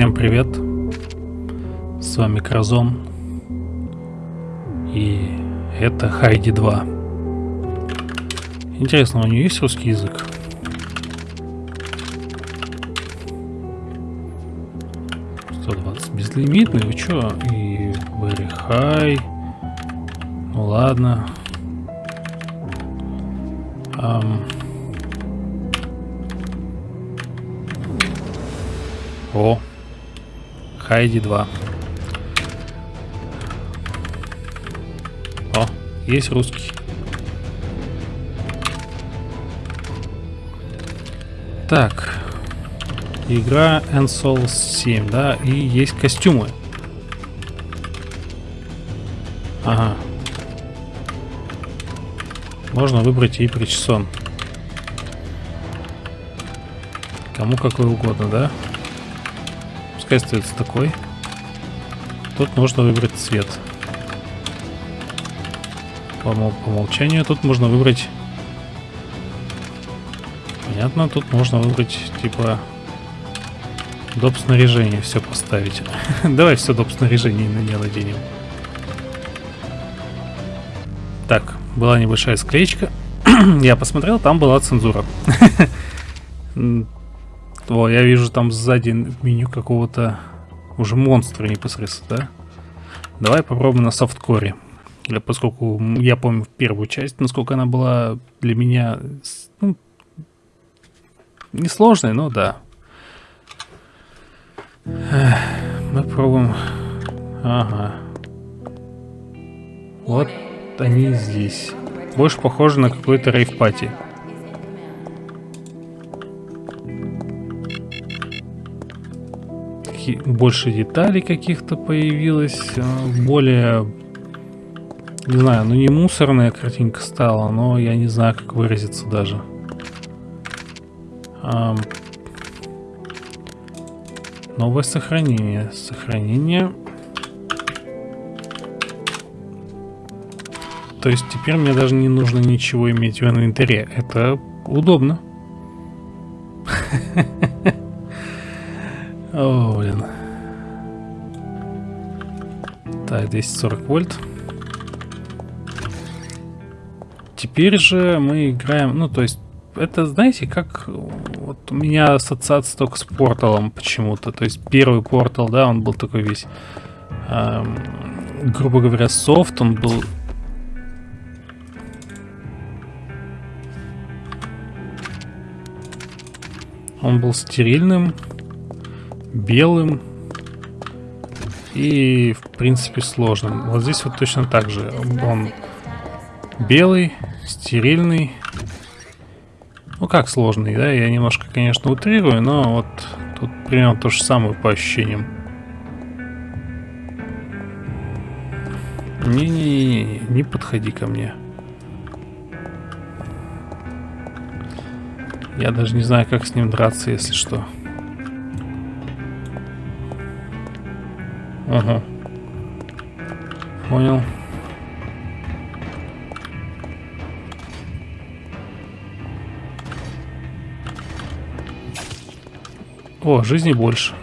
Всем привет! С вами Кразон. И это Хайди 2. Интересно, у нее есть русский язык? безлимитный, вы чё? И very high. Ну ладно. Um. О, Хайди 2. О, есть русский. Так. Игра Ensouls 7, да, и есть костюмы. Ага. Можно выбрать и причесон. Кому какой угодно, да? Пускай остается такой. Тут можно выбрать цвет. По, по умолчанию тут можно выбрать... Понятно, тут можно выбрать, типа, доп. снаряжение все поставить. Давай все доп. снаряжение на нее наденем. Так, была небольшая склеечка. Я посмотрел, там была цензура. О, я вижу там сзади меню какого-то уже монстра непосредственно, да? Давай попробуем на софткоре. Или поскольку я помню первую часть, насколько она была для меня ну, несложной, но да. Мы пробуем. Ага. Вот они здесь. Больше похоже на какой-то рейв-пати. Больше деталей каких-то появилось. А, более... Не знаю, ну не мусорная картинка стала, но я не знаю, как выразиться даже. Новое сохранение. Сохранение. То есть теперь мне даже не нужно ничего иметь в инвентаре. Это удобно. О, блин. Так, 240 вольт. Теперь же мы играем, ну, то есть это, знаете, как вот у меня ассоциация только с порталом почему-то. То есть первый портал, да, он был такой весь, эм, грубо говоря, софт, он был... Он был стерильным, белым и, в принципе, сложным. Вот здесь вот точно так же. Он белый, стерильный, ну как сложный, да? Я немножко, конечно, утрирую, но вот тут примерно то же самое по ощущениям. Не-не-не, не подходи ко мне. Я даже не знаю, как с ним драться, если что. Ага. Понял. О, жизни больше.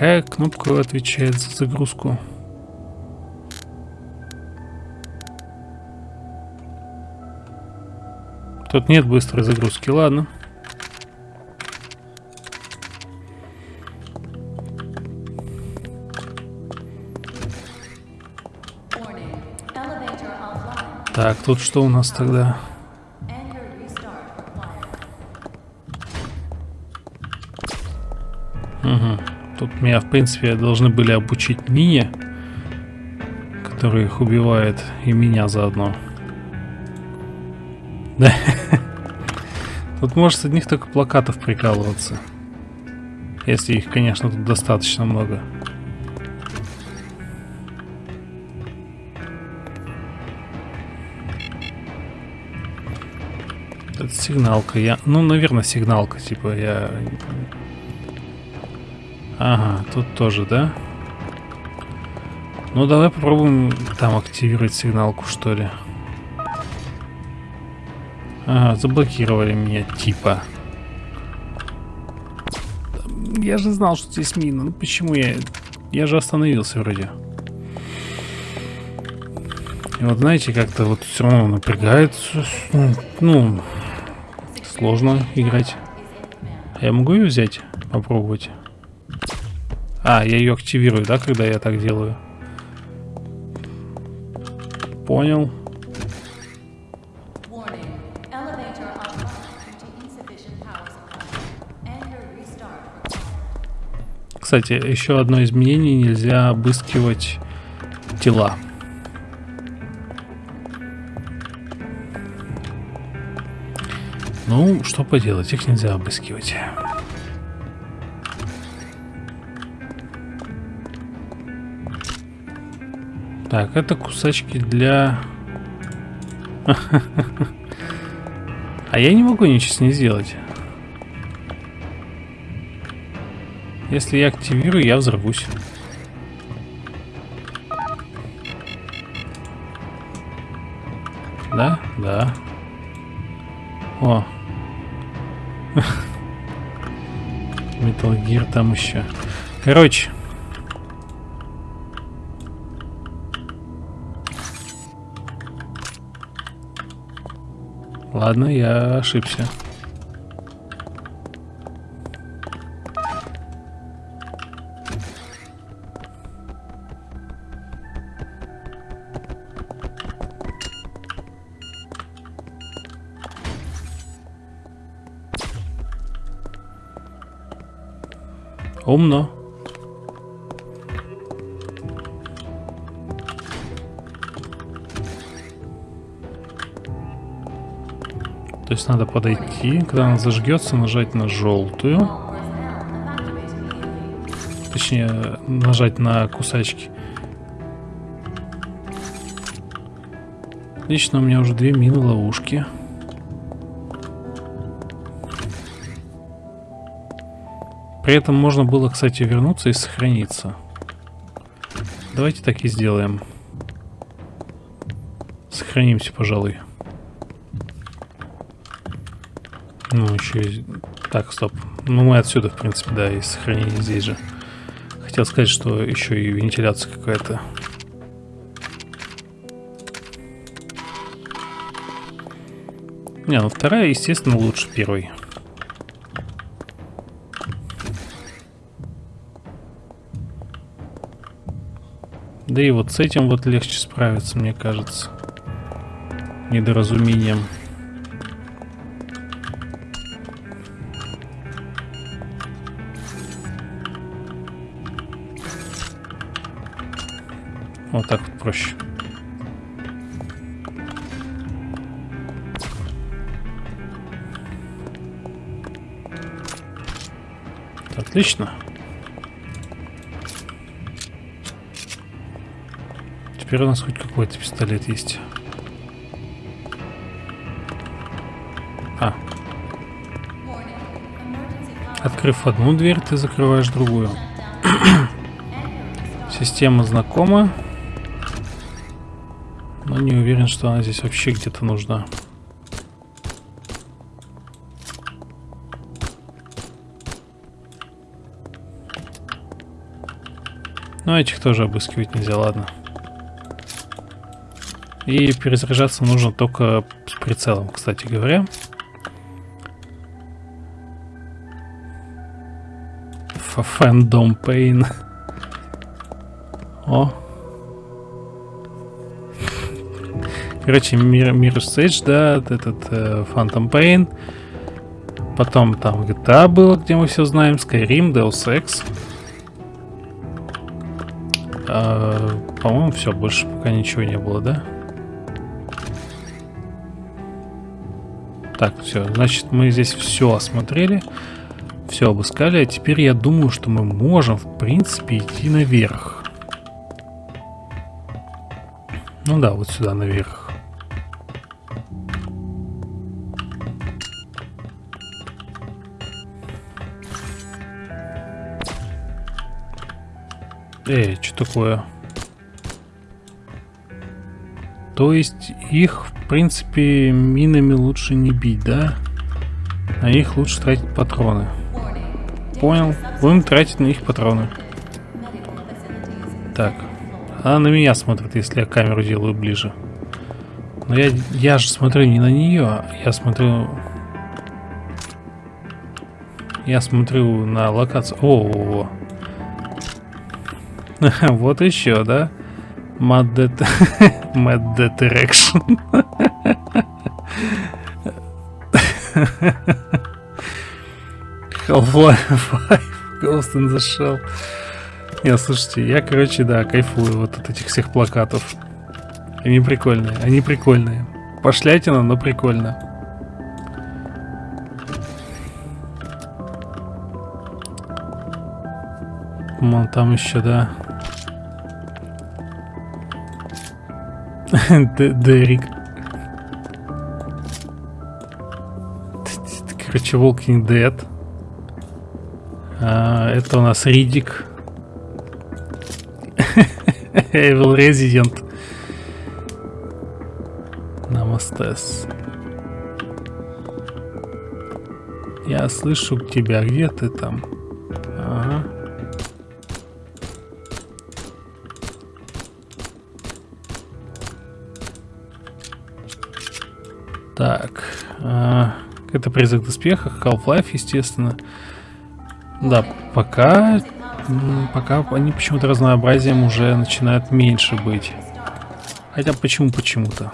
Какая кнопка отвечает за загрузку? Тут нет быстрой загрузки, ладно. Так, тут что у нас тогда? Меня, в принципе, должны были обучить мини, который их убивает, и меня заодно. Да. Тут может с одних только плакатов прикалываться. Если их, конечно, тут достаточно много. Это сигналка. Я, ну, наверное, сигналка. Типа я... Ага, тут тоже, да? Ну, давай попробуем там активировать сигналку, что ли. Ага, заблокировали меня, типа. Я же знал, что здесь мина. Ну, почему я... Я же остановился вроде. И вот знаете, как-то вот все равно напрягает. Ну, сложно играть. Я могу ее взять? Попробовать. А, я ее активирую, да, когда я так делаю? Понял. Кстати, еще одно изменение, нельзя обыскивать тела. Ну, что поделать, их нельзя обыскивать. Так, это кусачки для... А я не могу ничего с ней сделать. Если я активирую, я взорвусь. Да? Да. О, Metal Gear там еще. Короче. Ладно, я ошибся. Умно. Есть надо подойти, когда она зажгется, нажать на желтую. Точнее, нажать на кусачки. Отлично, у меня уже две мины ловушки. При этом можно было, кстати, вернуться и сохраниться. Давайте так и сделаем. Сохранимся, пожалуй. Ну, еще. Так, стоп. Ну, мы отсюда, в принципе, да, и сохранение здесь же. Хотел сказать, что еще и вентиляция какая-то. Не, ну вторая, естественно, лучше первой. Да и вот с этим вот легче справиться, мне кажется. Недоразумением. Вот так вот проще. Отлично. Теперь у нас хоть какой-то пистолет есть. А. Открыв одну дверь, ты закрываешь другую. Система знакома. Но не уверен, что она здесь вообще где-то нужна. Но этих тоже обыскивать нельзя, ладно. И перезаряжаться нужно только с прицелом, кстати говоря. Фэндом Пейн. О. Короче, Mirror Stage, да, этот э, Phantom Pain. Потом там GTA было, где мы все знаем. Skyrim, Deus Ex. Э, По-моему, все, больше пока ничего не было, да? Так, все, значит, мы здесь все осмотрели, все обыскали, а теперь я думаю, что мы можем, в принципе, идти наверх. Ну да, вот сюда наверх. Эй, что такое? То есть их, в принципе, минами лучше не бить, да? На них лучше тратить патроны. Понял. Будем тратить на них патроны. Так. Она на меня смотрит, если я камеру делаю ближе. Но я, я же смотрю не на нее, я смотрю... Я смотрю на локацию. О, -о, -о. вот еще, да? Mad Direction. Half-Life 5, Ghost in the Shell. Не, слушайте, я, короче, да, кайфую вот от этих всех плакатов. Они прикольные, они прикольные. Пошлятина, но прикольно. Вон там еще, да. Дерек. Короче, Walking Dead. А, это у нас Ридик. Evil Resident. Намастес. Я слышу тебя. Где ты там? Так. А, это призрак в доспехах. Half-Life, естественно. Да, пока... Пока они почему-то разнообразием уже начинают меньше быть. Хотя почему почему-то.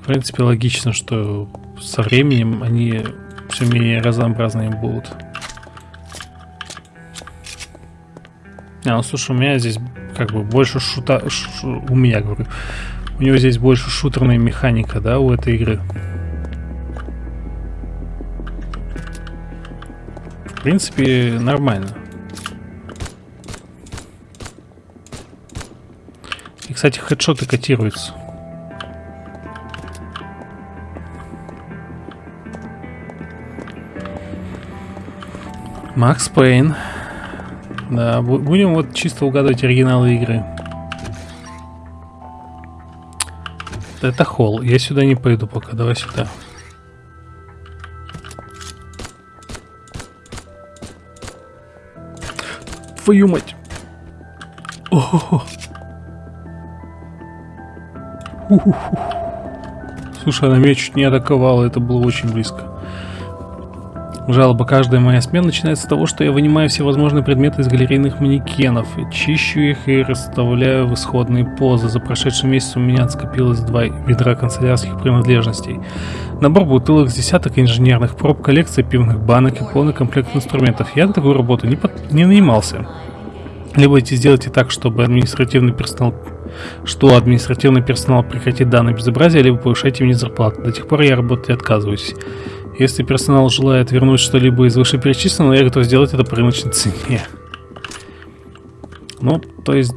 В принципе, логично, что со временем они все менее разнообразные будут. А, ну слушай, у меня здесь как бы больше шута... Ш... У меня, говорю. У него здесь больше шутерная механика, да, у этой игры. В принципе, нормально. И, кстати, хедшоты котируются. Макс Пейн. Да, будем вот чисто угадывать оригиналы игры. Это холл. Я сюда не пойду пока. Давай сюда. Твою мать. О -хо -хо. Слушай, она меня чуть не атаковала. Это было очень близко. Жалоба каждая моя смена начинается с того, что я вынимаю все возможные предметы из галерейных манекенов, чищу их и расставляю в исходные позы. За прошедший месяц у меня скопилось два ведра канцелярских принадлежностей. Набор бутылок, десяток инженерных проб, коллекция пивных банок и полный комплект инструментов. Я на такую работу не, под... не нанимался. Либо эти сделайте так, чтобы административный персонал что административный персонал прекратит данное безобразие, либо повышайте мне зарплату. До тех пор я работать отказываюсь. Если персонал желает вернуть что-либо из вышеперечисленного, я готов сделать это по рыночной цене. Ну, то есть,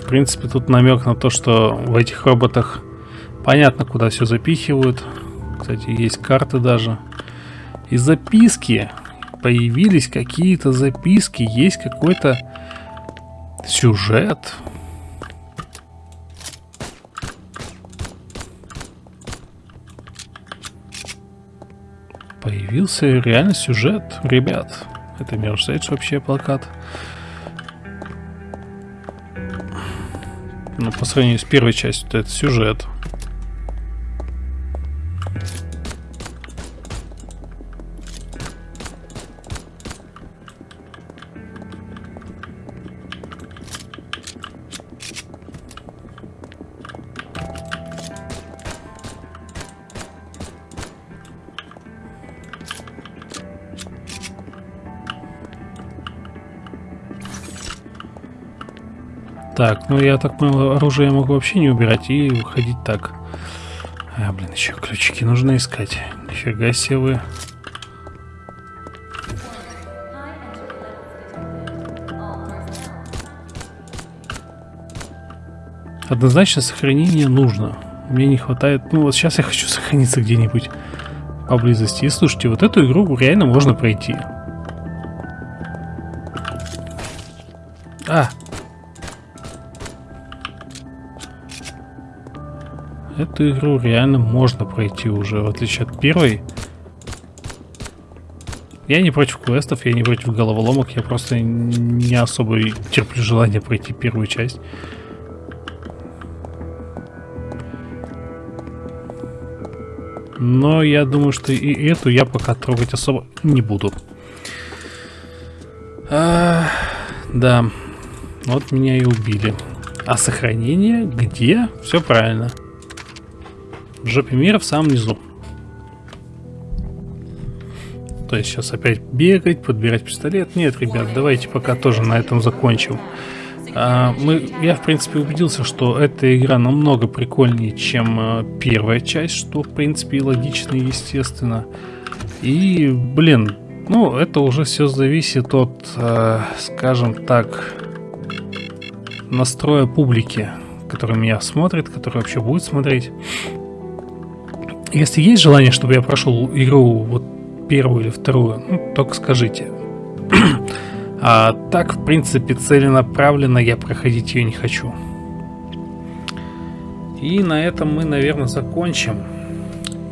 в принципе, тут намек на то, что в этих роботах понятно, куда все запихивают. Кстати, есть карты даже. И записки. Появились какие-то записки. Есть какой-то сюжет. Появился реально сюжет, ребят. Это Mirror's вообще плакат. Ну, по сравнению с первой частью, это сюжет. Так, ну я так понял, оружие я могу вообще не убирать и выходить так. А, блин, еще ключики нужно искать. Нифига себе вы. Однозначно сохранение нужно. Мне не хватает... Ну вот сейчас я хочу сохраниться где-нибудь поблизости. И слушайте, вот эту игру реально можно пройти. А! Эту игру реально можно пройти уже, в отличие от первой. Я не против квестов, я не против головоломок, я просто не особо терплю желание пройти первую часть. Но я думаю, что и эту я пока трогать особо не буду. А, да, вот меня и убили. А сохранение где? Все правильно. В жопе мира в самом низу. То есть сейчас опять бегать, подбирать пистолет. Нет, ребят, давайте пока тоже на этом закончим. А, мы, я, в принципе, убедился, что эта игра намного прикольнее, чем а, первая часть, что, в принципе, и логично естественно. И, блин, ну, это уже все зависит от, а, скажем так, настроя публики, которая меня смотрит, которая вообще будет смотреть. Если есть желание, чтобы я прошел игру вот первую или вторую, ну, только скажите. а так, в принципе, целенаправленно я проходить ее не хочу. И на этом мы, наверное, закончим.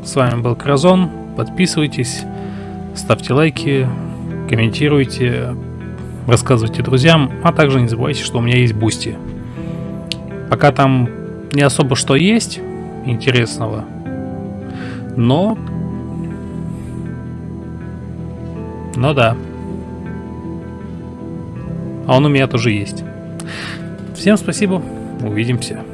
С вами был Кразон. Подписывайтесь, ставьте лайки, комментируйте, рассказывайте друзьям, а также не забывайте, что у меня есть Boosty. Пока там не особо что есть интересного, но Ну да. А он у меня тоже есть. Всем спасибо. Увидимся.